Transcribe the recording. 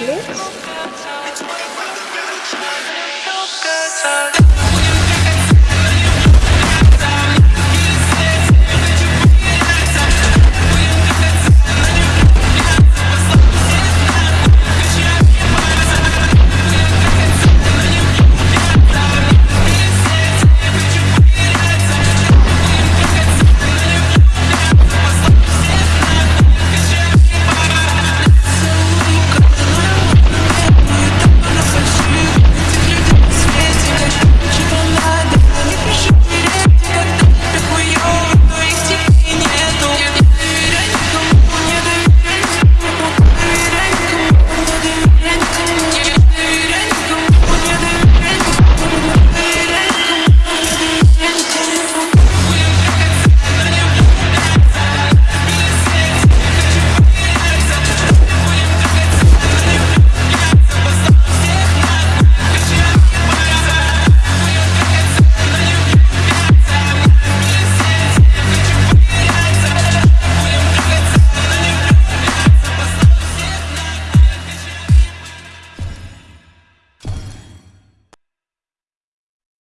plates.